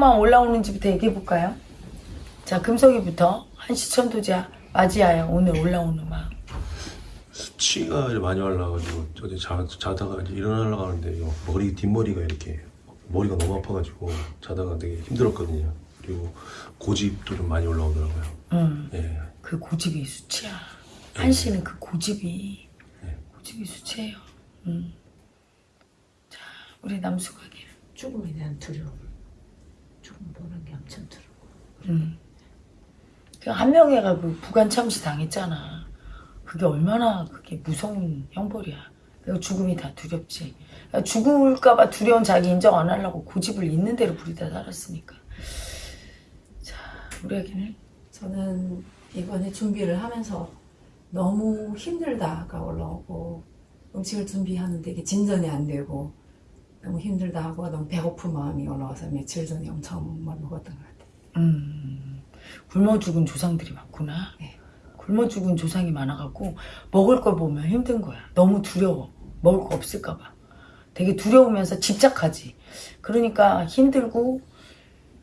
주소만 올라오는지부터 얘기해볼까요? 자, 금석이부터 한시천도자 맞이하여 오늘 올라오는 마음. 수치가 많이 올라가지고 어제 자, 자다가 이제 일어나려고 하는데 요 머리 뒷머리가 이렇게 머리가 너무 아파가지고 자다가 되게 힘들었거든요. 그리고 고집도 좀 많이 올라오더라고요. 음, 예. 그 고집이 수치야. 한시는 그 고집이, 네. 고집이 수치예요. 음. 자, 우리 남수가게. 죽음에 대한 두려움. 보는 게 엄청 두려워. 음. 그한 명애가 그 부관 참시 당했잖아. 그게 얼마나 그게 무서운 형벌이야. 죽음이 다 두렵지. 그러니까 죽을까봐 두려운 자기 인정 안 하려고 고집을 있는 대로 부리다 살았으니까. 자, 우리 아기는 저는 이번에 준비를 하면서 너무 힘들다가 올라오고 음식을 준비하는데 이게 진전이 안 되고 너무 힘들다 하고 너무 배고픈 마음이 올라와서 며칠 전에 엄청 뭘 먹었던 것 같아요. 음, 굶어 죽은 조상들이 많구나. 네. 굶어 죽은 조상이 많아갖고 먹을 걸 보면 힘든 거야. 너무 두려워. 먹을 거 없을까 봐. 되게 두려우면서 집착하지. 그러니까 힘들고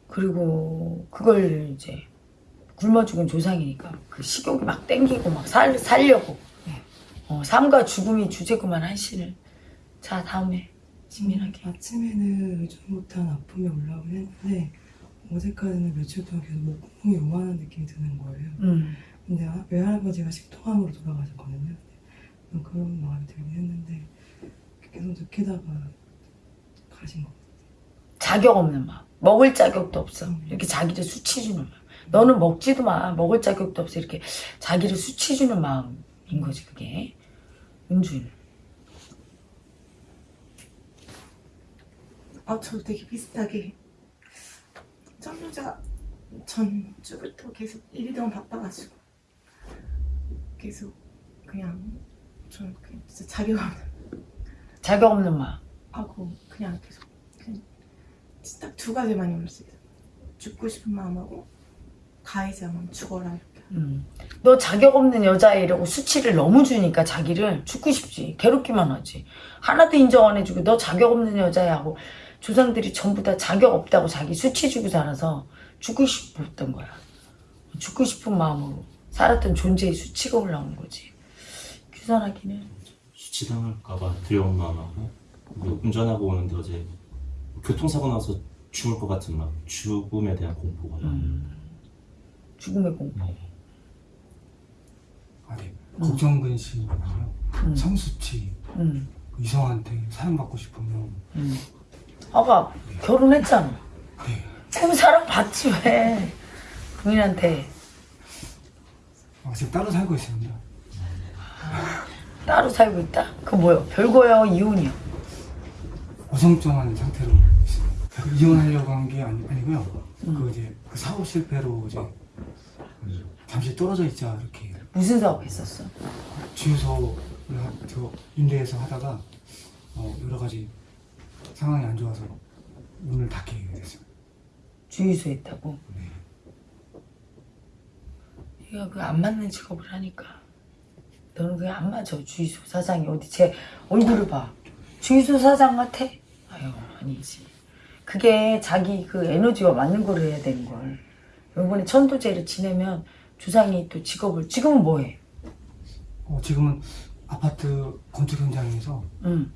그리고 그걸 이제 굶어 죽은 조상이니까 그 식욕이 막 땡기고 막 살, 살려고. 네. 어, 삶과 죽음이 주제구만 한신을. 자 다음에 지민하게. 아침에는 예전 못한 아픔이 올라오긴 했는데 어제까지는 며칠 동안 계속 목구멍이 요만한 느낌이 드는 거예요. 음. 근데 아- 외할아버지가 식도암으로 돌아가셨거든요. 그런 마음이 들긴 했는데 계속 느끼다가 가신 거. 자격 없는 마음. 먹을 자격도 없어. 이렇게 자기를 수치 주는 마음. 너는 먹지도 마. 먹을 자격도 없어. 이렇게 자기를 수치 주는 마음인 거지, 그게. 은주는. 아, 저도 되게 비슷하게 짱여자 전주부터 계속 일이 너무 바빠가지고 계속 그냥 저는 그냥 진짜 자격 없는 자격 없는 마음. 하고 그냥 계속 그냥 딱 두 가지만 있어요. 죽고 싶은 마음하고 가해자만 죽어라 이렇게. 음. 너 자격 없는 여자애라고 수치를 너무 주니까 자기를 죽고 싶지. 괴롭기만 하지. 하나도 인정 안 해주고 너 자격 없는 여자애하고 조상들이 전부 다 자격 없다고 자기 수치 주고 살아서 죽고 싶었던 거야. 죽고 싶은 마음으로 살았던 존재의 수치가 올라오는 거지. 규선하기는 수치당할까봐 두려운 마음하고 운전하고 오는데 어제 교통사고 나서 죽을 것 같은 막 죽음에 대한 공포가 음. 죽음의 공포. 아니 걱정근 씨는요 음. 성수치 음. 이성한테 사랑받고 싶으면 음. 아까 결혼했잖아. 네 그럼 사랑 받지 왜? 부인한테 아, 지금 따로 살고 있습니다 따로 살고 있다? 그 뭐요? 별거요? 이혼이요? 어성쩡한 상태로 있습니다 그 이혼하려고 한 게 아니, 아니고요 그 이제 그 사업 실패로 이제 잠시 떨어져 있자 이렇게 무슨 사업 했었어? 저 임대해서 하다가 어, 여러 가지 상황이 안 좋아서 문을 닫게 됐어요 주유소 했다고? 네. 얘가 그 안 맞는 직업을 하니까 너는 그게 안 맞아 주유소 사장이 어디 제 얼굴을 봐 주유소 사장 같아? 아유 아니지 그게 자기 그 에너지와 맞는 걸 해야 되는 걸 이번에 천도제를 지내면 주상이 또 직업을 지금은 뭐해? 어, 지금은 아파트 건축 현장에서 응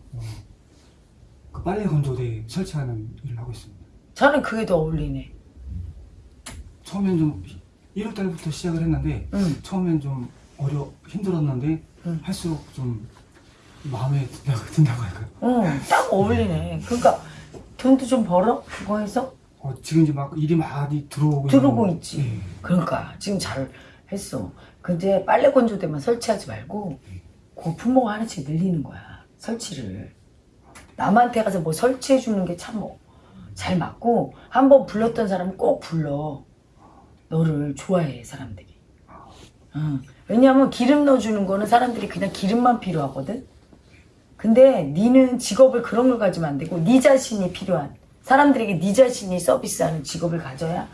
그 빨래 건조대 설치하는 일을 하고 있습니다 저는 그게 더 어울리네 처음엔 좀 1월 달부터 시작을 했는데 응 처음엔 좀 어려 힘들었는데 응. 할수록 좀 마음에 든다고, 든다고 할까요? 응, 딱 어울리네 그러니까 돈도 좀 벌어? 그거 해서? 어, 지금 이제 막 일이 많이 들어오고 들어오고 있는- 있지. 예. 그러니까 지금 잘 했어. 근데 빨래 건조대만 설치하지 말고 그 품목 하나씩 늘리는 거야. 설치를. 남한테 가서 뭐 설치해 주는 게참잘 맞고 한번 불렀던 사람은 꼭 불러. 너를 좋아해 사람들이. 응. 왜냐하면 기름 넣어주는 거는 사람들이 그냥 기름만 필요하거든. 근데 니는 직업을 그런 걸 가지면 안 되고 니 자신이 필요한 사람들에게 니 자신이 서비스하는 직업을 가져야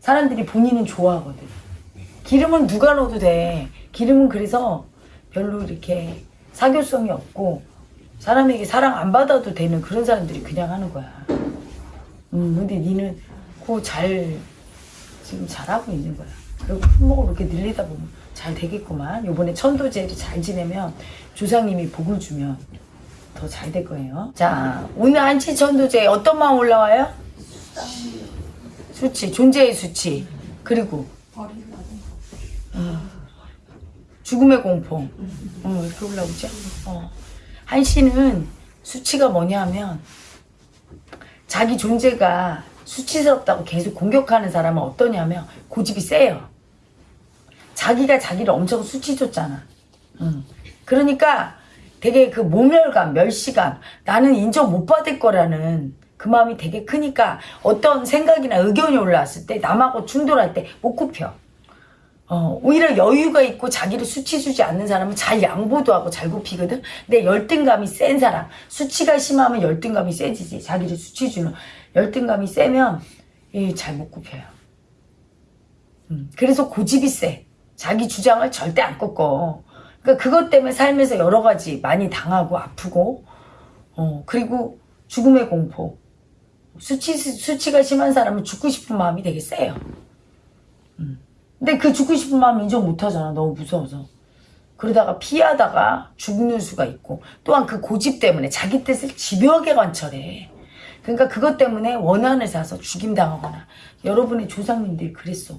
사람들이 본인은 좋아하거든. 기름은 누가 넣어도 돼. 기름은 그래서 별로 이렇게 사교성이 없고 사람에게 사랑 안 받아도 되는 그런 사람들이 그냥 하는 거야. 음, 근데 니는 그거 잘 지금 잘하고 있는 거야. 그리고 품목을 이렇게 늘리다 보면 잘 되겠구만. 요번에 천도제를 잘 지내면 조상님이 복을 주면 더 잘 될 거예요. 자, 오늘 한치 천도제 어떤 마음 올라와요? 수치, 존재의 수치. 그리고 어, 죽음의 공포. 어, 이렇게 올라오죠? 어. 한시는 수치가 뭐냐 하면 자기 존재가 수치스럽다고 계속 공격하는 사람은 어떠냐면 고집이 세요. 자기가 자기를 엄청 수치 줬잖아. 응. 그러니까 되게 그 모멸감, 멸시감, 나는 인정 못 받을 거라는 그 마음이 되게 크니까 어떤 생각이나 의견이 올라왔을 때 남하고 충돌할 때 못 굽혀. 어, 오히려 여유가 있고 자기를 수치 주지 않는 사람은 잘 양보도 하고 잘 굽히거든. 근데 열등감이 센 사람, 수치가 심하면 열등감이 세지지. 자기를 수치 주는 열등감이 세면 잘 못 굽혀요. 음, 그래서 고집이 세. 자기 주장을 절대 안 꺾어. 그러니까 그것 때문에 삶에서 여러 가지 많이 당하고 아프고, 어, 그리고 죽음의 공포. 수치, 수치가 심한 사람은 죽고 싶은 마음이 되게 세요. 음. 근데 그 죽고 싶은 마음 인정 못 하잖아. 너무 무서워서. 그러다가 피하다가 죽는 수가 있고, 또한 그 고집 때문에 자기 뜻을 집요하게 관철해. 그러니까 그것 때문에 원한을 사서 죽임당하거나, 여러분의 조상님들이 그랬어.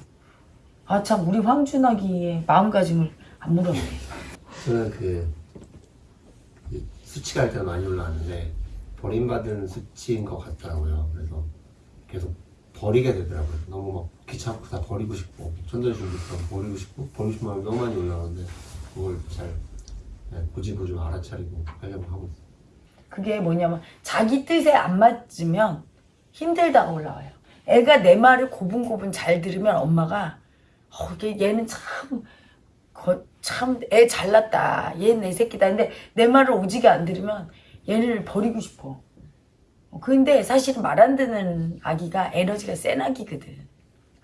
아, 참, 우리 황준하기의 마음가짐을 안 물었네. 저는 그, 이 수치가 일단 많이 올라왔는데 버림받은 수치인 것 같더라고요. 그래서 계속 버리게 되더라고요. 너무 막 귀찮고 다 버리고 싶고 준비처럼 버리고 싶고 버리고 싶은 마음이 너무 많이 올라오는데 그걸 잘 네, 고집을 좀 알아차리고 하려고 하고 있어요. 그게 뭐냐면 자기 뜻에 안 맞으면 힘들다가 올라와요. 애가 내 말을 고분고분 잘 들으면 엄마가 어, 얘는 참, 참, 애 잘났다. 얘는 내 새끼다. 근데 내 말을 오지게 안 들으면 얘를 버리고 싶어. 어, 근데 사실은 말안 듣는 아기가 에너지가 센 아기거든.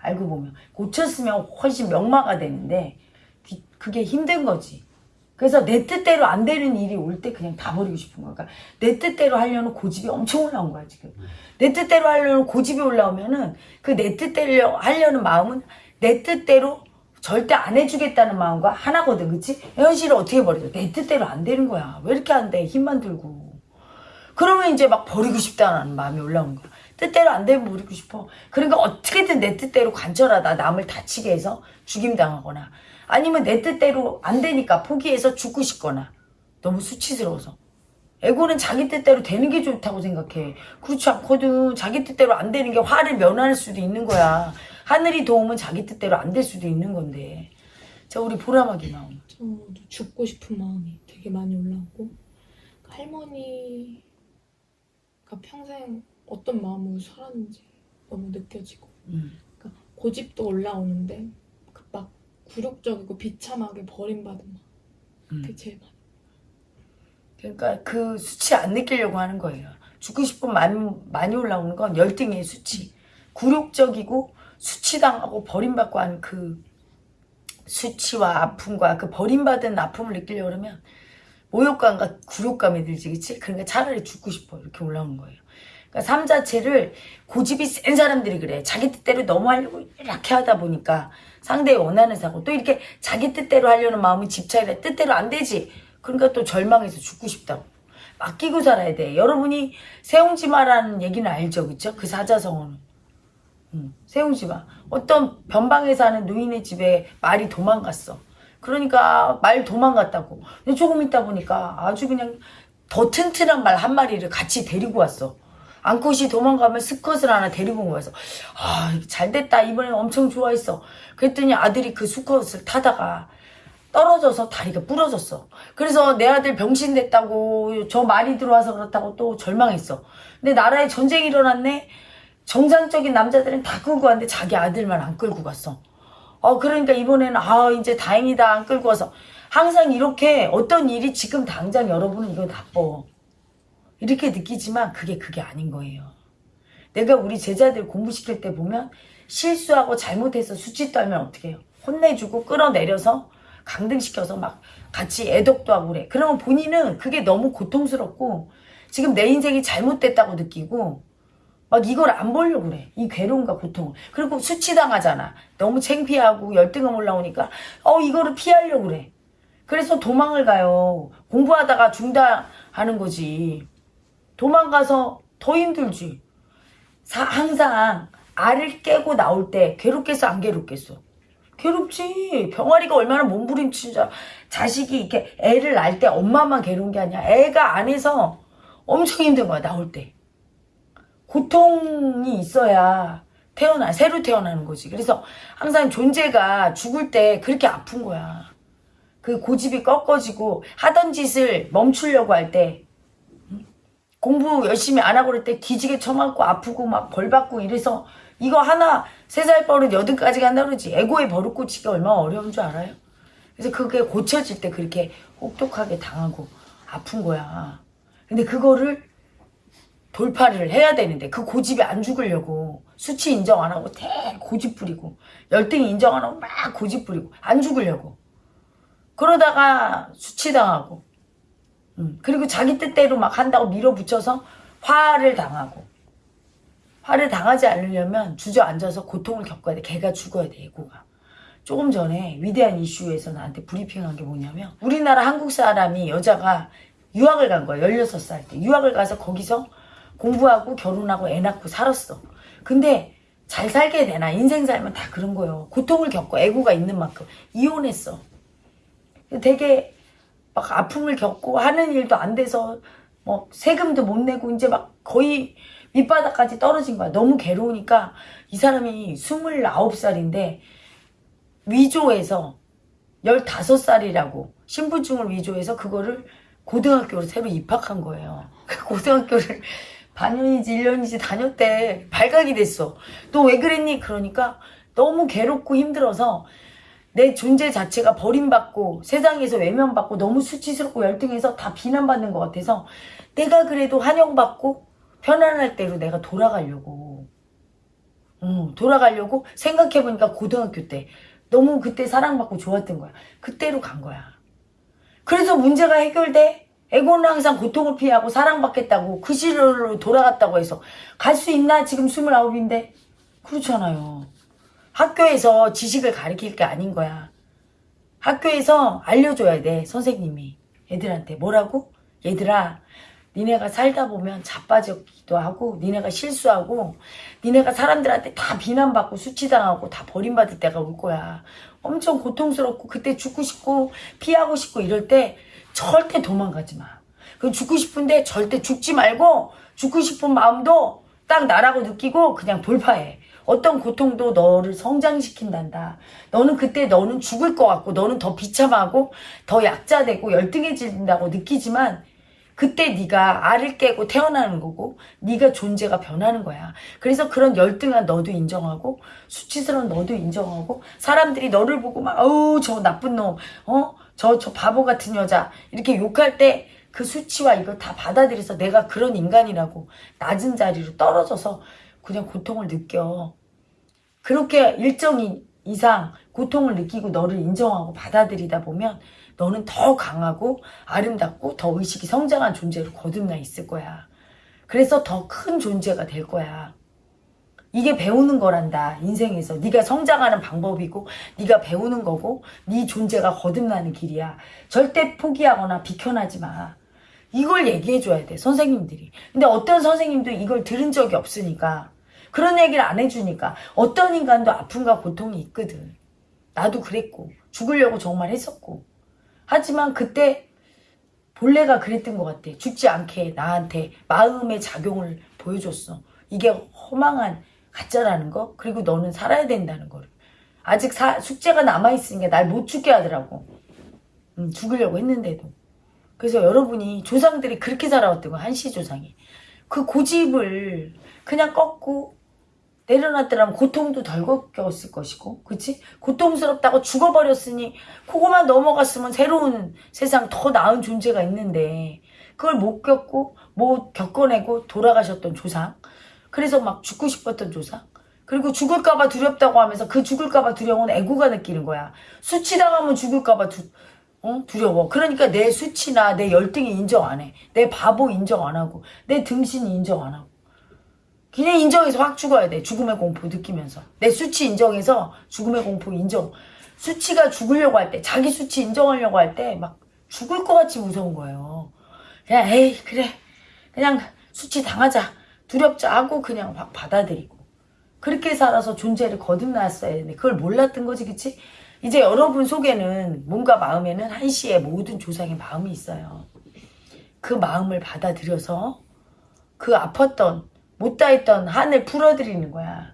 알고 보면. 고쳤으면 훨씬 명마가 되는데, 뒤- 그게 힘든 거지. 그래서 내 뜻대로 안 되는 일이 올 때 그냥 다 버리고 싶은 거야. 그러니까 내 뜻대로 하려는 고집이 엄청 올라온 거야, 지금. 내 뜻대로 하려는 고집이 올라오면은 그 내 뜻대로 하려는 마음은 내 뜻대로 절대 안 해주겠다는 마음과 하나거든, 그치? 현실을 어떻게 버리죠? 내 뜻대로 안 되는 거야. 왜 이렇게 안 돼? 힘만 들고. 그러면 이제 막 버리고 싶다는 마음이 올라온 거야. 뜻대로 안 되면 버리고 싶어. 그러니까 어떻게든 내 뜻대로 관철하다 남을 다치게 해서 죽임당하거나 아니면 내 뜻대로 안 되니까 포기해서 죽고 싶거나 너무 수치스러워서. 에고는 자기 뜻대로 되는 게 좋다고 생각해. 그렇지 않거든. 자기 뜻대로 안 되는 게 화를 면할 수도 있는 거야. 하늘이 도우면 자기 뜻대로 안 될 수도 있는 건데. 자, 우리 보라마기 마음. 저도 죽고 싶은 마음이 되게 많이 올라오고 그 할머니가 평생 어떤 마음으로 살았는지 너무 느껴지고 음. 그러니까 고집도 올라오는데 그 막 굴욕적이고 비참하게 버림받은 마음 음. 그게 제일 많이 그러니까 그 수치 안 느끼려고 하는 거예요. 죽고 싶은 마음이 많이 올라오는 건 열등의 수치. 굴욕적이고 수치당하고 버림받고 하는 그 수치와 아픔과 그 버림받은 아픔을 느끼려고 그러면 모욕감과 굴욕감이 들지, 그치? 그러니까 차라리 죽고 싶어. 이렇게 올라오는 거예요. 그러니까 삶 자체를 고집이 센 사람들이 그래. 자기 뜻대로 너무 하려고 이렇게 하다 보니까 상대의 원하는 사고 또 이렇게 자기 뜻대로 하려는 마음이 집착이라 뜻대로 안 되지. 그러니까 또 절망해서 죽고 싶다고. 맡기고 살아야 돼. 여러분이 세웅지마라는 얘기는 알죠, 그쵸? 그 사자성어는. 응, 세웅지마. 어떤 변방에 사는 노인의 집에 말이 도망갔어. 그러니까 말 도망갔다고. 조금 있다 보니까 아주 그냥 더 튼튼한 말 한 마리를 같이 데리고 왔어. 암컷이 도망가면 수컷을 하나 데리고 와서 아 잘됐다 이번엔 엄청 좋아했어. 그랬더니 아들이 그 수컷을 타다가 떨어져서 다리가 부러졌어. 그래서 내 아들 병신 됐다고 저 말이 들어와서 그렇다고 또 절망했어. 근데 나라에 전쟁이 일어났네. 정상적인 남자들은 다 끌고 왔는데 자기 아들만 안 끌고 갔어. 어 그러니까 이번에는 아 이제 다행이다 안 끌고 와서 항상 이렇게 어떤 일이 지금 당장 여러분은 이거 나빠. 이렇게 느끼지만 그게 그게 아닌 거예요. 내가 우리 제자들 공부시킬 때 보면 실수하고 잘못해서 수치 떨면 어떻게 해요? 혼내주고 끌어내려서 강등시켜서 막 같이 애덕도 하고 그래. 그러면 본인은 그게 너무 고통스럽고 지금 내 인생이 잘못됐다고 느끼고 막 이걸 안 보려고 그래. 이 괴로움과 고통을. 그리고 수치당하잖아. 너무 창피하고 열등감 올라오니까 어 이거를 피하려고 그래. 그래서 도망을 가요. 공부하다가 중단하는 거지. 도망가서 더 힘들지. 사- 항상 알을 깨고 나올 때 괴롭겠어 안 괴롭겠어? 괴롭지. 병아리가 얼마나 알아. 자식이 이렇게 애를 낳을 때 엄마만 괴로운 게 아니야. 애가 안에서 엄청 힘든 거야 나올 때. 고통이 있어야 태어나 새로 태어나는 거지. 그래서 항상 존재가 죽을 때 그렇게 아픈 거야. 그 고집이 꺾어지고 하던 짓을 멈추려고 할 때 공부 열심히 안 하고 그럴 때 기지개 쳐맞고 아프고 막 벌 받고 이래서 이거 하나 세 살 버릇 여든까지 간다 그러지 에고의 버릇 고치기가 얼마나 어려운 줄 알아요? 그래서 그게 고쳐질 때 그렇게 혹독하게 당하고 아픈 거야. 근데 그거를 돌파를 해야 되는데 그 고집이 안 죽으려고 수치 인정 안 하고 대 고집 부리고 열등이 인정 안 하고 막 고집 부리고 안 죽으려고 그러다가 수치당하고 음, 그리고 자기 뜻대로 막 한다고 밀어붙여서 화를 당하고. 화를 당하지 않으려면 주저앉아서 고통을 겪어야 돼. 걔가 죽어야 돼 애고가. 조금 전에 위대한 이슈에서 나한테 브리핑한 게 뭐냐면 우리나라 한국 사람이 여자가 유학을 간 거야 16살 때. 유학을 가서 거기서 공부하고 결혼하고 애 낳고 살았어. 근데 잘 살게 되나? 인생 살면 다 그런 거예요. 고통을 겪고 애고가 있는 만큼 이혼했어. 되게 막 아픔을 겪고 하는 일도 안 돼서 뭐 세금도 못 내고 이제 막 거의 밑바닥까지 떨어진 거야. 너무 괴로우니까 이 사람이 29살인데 위조해서 15살이라고 신분증을 위조해서 그거를 고등학교로 새로 입학한 거예요. 그 고등학교를 반년이지 1년이지 다녔대. 발각이 됐어. 너 왜 그랬니? 그러니까 너무 괴롭고 힘들어서 내 존재 자체가 버림받고 세상에서 외면받고 너무 수치스럽고 열등해서 다 비난받는 것 같아서 내가 그래도 환영받고 편안할 대로 내가 돌아가려고. 어, 돌아가려고 생각해보니까 고등학교 때 너무 그때 사랑받고 좋았던 거야. 그때로 간 거야. 그래서 문제가 해결돼? 에고는 항상 고통을 피하고 사랑받겠다고 그 시절로 돌아갔다고 해서 갈 수 있나? 지금 29인데? 그렇잖아요 학교에서 지식을 가르칠 게 아닌 거야. 학교에서 알려줘야 돼, 선생님이. 애들한테. 뭐라고? 얘들아, 니네가 살다 보면 자빠지기도 하고, 니네가 실수하고, 니네가 사람들한테 다 비난받고, 수치당하고, 다 버림받을 때가 올 거야. 엄청 고통스럽고, 그때 죽고 싶고, 피하고 싶고, 이럴 때 절대 도망가지 마. 그 죽고 싶은데 절대 죽지 말고, 죽고 싶은 마음도 딱 나라고 느끼고, 그냥 돌파해. 어떤 고통도 너를 성장시킨단다. 너는 그때 너는 죽을 것 같고 너는 더 비참하고 더 약자되고 열등해진다고 느끼지만 그때 네가 알을 깨고 태어나는 거고 네가 존재가 변하는 거야. 그래서 그런 열등한 너도 인정하고 수치스러운 너도 인정하고 사람들이 너를 보고 막 어우 저 나쁜 놈, 어 저 저 바보 같은 여자 이렇게 욕할 때 그 수치와 이걸 다 받아들여서 내가 그런 인간이라고 낮은 자리로 떨어져서 그냥 고통을 느껴. 그렇게 일정 이상 고통을 느끼고 너를 인정하고 받아들이다 보면 너는 더 강하고 아름답고 더 의식이 성장한 존재로 거듭나 있을 거야. 그래서 더 큰 존재가 될 거야. 이게 배우는 거란다 인생에서 네가 성장하는 방법이고 네가 배우는 거고 네 존재가 거듭나는 길이야 절대 포기하거나 비켜나지 마 이걸 얘기해 줘야 돼 선생님들이. 근데 어떤 선생님도 이걸 들은 적이 없으니까 그런 얘기를 안 해주니까 어떤 인간도 아픔과 고통이 있거든. 나도 그랬고 죽으려고 정말 했었고. 하지만 그때 본래가 그랬던 것 같아. 죽지 않게 나한테 마음의 작용을 보여줬어. 이게 허망한 가짜라는 거? 그리고 너는 살아야 된다는 거를. 아직 사, 숙제가 남아있으니까 날 못 죽게 하더라고. 음, 죽으려고 했는데도 그래서 여러분이 조상들이 그렇게 살아왔던 거야 한시 조상이 그 고집을 그냥 꺾고 내려놨더라면 고통도 덜 겪었을 것이고 그치? 고통스럽다고 죽어버렸으니 그거만 넘어갔으면 새로운 세상 더 나은 존재가 있는데 그걸 못 겪고 못 겪어내고 돌아가셨던 조상 그래서 막 죽고 싶었던 조상 그리고 죽을까봐 두렵다고 하면서 그 죽을까봐 두려움은 애고가 느끼는 거야 수치당하면 죽을까봐 두, 어? 두려워. 그러니까 내 수치나 내 열등이 인정 안 해. 내 바보 인정 안 하고 내 등신이 인정 안 하고. 그냥 인정해서 확 죽어야 돼. 죽음의 공포 느끼면서. 내 수치 인정해서 죽음의 공포 인정. 수치가 죽으려고 할 때, 자기 수치 인정하려고 할 때 막 죽을 것 같이 무서운 거예요. 그냥 에이 그래 그냥 수치 당하자 두렵자 하고 그냥 확 받아들이고 그렇게 살아서 존재를 거듭났어야 되는데 그걸 몰랐던 거지 그치? 이제 여러분 속에는 뭔가 마음에는 한시의 모든 조상의 마음이 있어요. 그 마음을 받아들여서 그 아팠던 못다 했던 한을 풀어드리는 거야.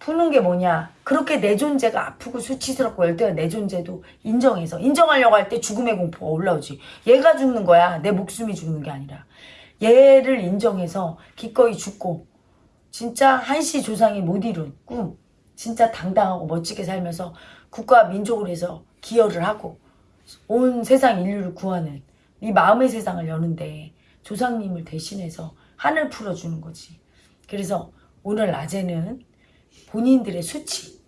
푸는 게 뭐냐? 그렇게 내 존재가 아프고 수치스럽고 열 때가 내 존재도 인정해서 인정하려고 할 때 죽음의 공포가 올라오지. 얘가 죽는 거야. 내 목숨이 죽는 게 아니라. 얘를 인정해서 기꺼이 죽고 진짜 한시 조상이 못 이룬 꿈 진짜 당당하고 멋지게 살면서 국가 민족을 해서 기여를 하고 온 세상 인류를 구하는 이 마음의 세상을 여는데 조상님을 대신해서 한을 풀어주는 거지. 그래서 오늘 낮에는 본인들의 수치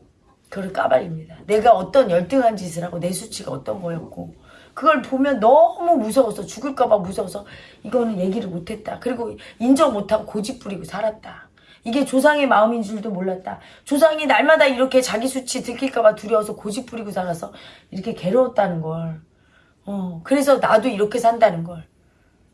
그걸 까발립니다. 내가 어떤 열등한 짓을 하고 내 수치가 어떤 거였고 그걸 보면 너무 무서워서 죽을까봐 무서워서 이거는 얘기를 못했다. 그리고 인정 못하고 고집 부리고 살았다. 이게 조상의 마음인 줄도 몰랐다. 조상이 날마다 이렇게 자기 수치 들킬까봐 두려워서 고집 부리고 살아서 이렇게 괴로웠다는 걸. 어, 그래서 나도 이렇게 산다는 걸.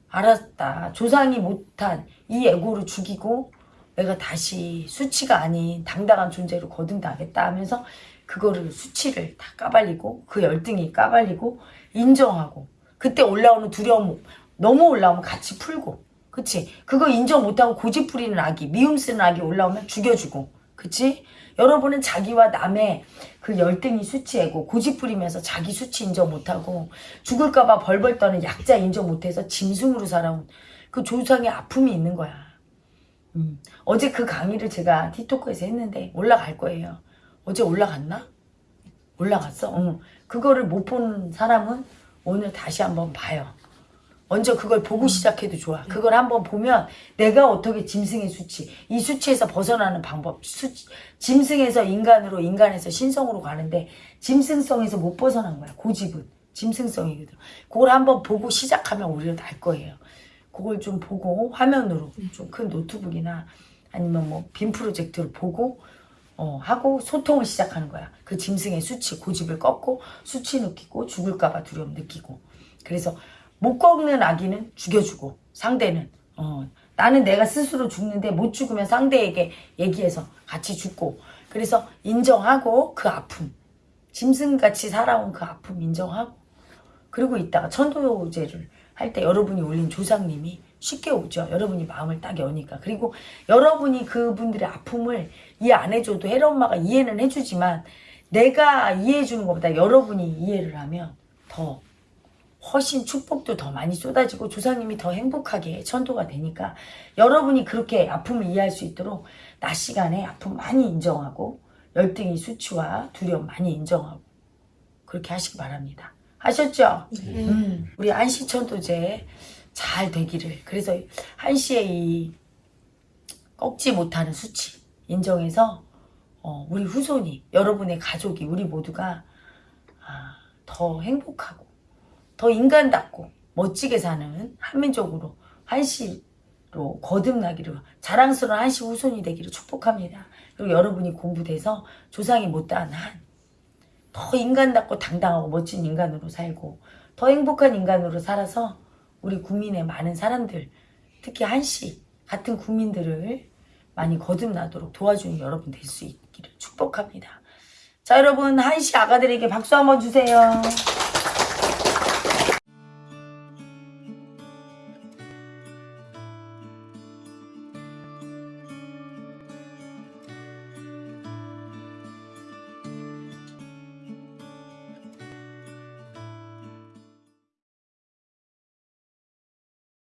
알았다. 조상이 못한 이 에고를 죽이고 내가 다시 수치가 아닌 당당한 존재로 거듭나겠다 하면서 그거를 수치를 다 까발리고 그 열등이 까발리고 인정하고 그때 올라오는 두려움 너무 올라오면 같이 풀고 그치 그거 인정 못하고 고집 부리는 아기 미움 쓰는 아기 올라오면 죽여주고 그치 여러분은 자기와 남의 그 열등이 수치이고 고집 부리면서 자기 수치 인정 못하고 죽을까봐 벌벌 떠는 약자 인정 못해서 짐승으로 살아온 그 조상의 아픔이 있는 거야 음. 어제 그 강의를 제가 티토크에서 했는데 올라갈 거예요. 어제 올라갔나? 올라갔어. 응. 그거를 못 본 사람은 오늘 다시 한번 봐요. 먼저 그걸 보고 시작해도 좋아. 그걸 한번 보면 내가 어떻게 짐승의 수치, 이 수치에서 벗어나는 방법, 수, 짐승에서 인간으로, 인간에서 신성으로 가는데 짐승성에서 못 벗어난 거야. 고집은. 짐승성이거든. 그걸 한번 보고 시작하면 오히려 날 거예요. 그걸 좀 보고 화면으로 좀 큰 노트북이나 아니면 뭐 빔 프로젝트를 보고 어, 하고 소통을 시작하는 거야. 그 짐승의 수치, 고집을 꺾고 수치 느끼고 죽을까봐 두려움 느끼고. 그래서 못 꺾는 아기는 죽여주고 상대는 어, 나는 내가 스스로 죽는데 못 죽으면 상대에게 얘기해서 같이 죽고. 그래서 인정하고 그 아픔, 짐승같이 살아온 그 아픔 인정하고 그리고 이따가 천도제를 할 때 여러분이 올린 조상님이 쉽게 오죠. 여러분이 마음을 딱 여니까. 그리고 여러분이 그분들의 아픔을 이해 안 해줘도 혜라 엄마가 이해는 해주지만 내가 이해해주는 것보다 여러분이 이해를 하면 더 훨씬 축복도 더 많이 쏟아지고 조상님이 더 행복하게 천도가 되니까 여러분이 그렇게 아픔을 이해할 수 있도록 낮 시간에 아픔 많이 인정하고 열등이 수치와 두려움 많이 인정하고 그렇게 하시기 바랍니다. 하셨죠? 음, 우리 안시천도제 잘 되기를. 그래서 한시의 이 꺾지 못하는 수치 인정해서 어, 우리 후손이 여러분의 가족이 우리 모두가 아, 더 행복하고 더 인간답고 멋지게 사는 한민족으로 한시로 거듭나기를 자랑스러운 한시 후손이 되기를 축복합니다. 그리고 여러분이 공부돼서 조상이 못다한 한 더 인간답고 당당하고 멋진 인간으로 살고 더 행복한 인간으로 살아서 우리 국민의 많은 사람들 특히 한시 같은 국민들을 많이 거듭나도록 도와주는 여러분 될 수 있기를 축복합니다. 자 여러분 한시 아가들에게 박수 한번 주세요.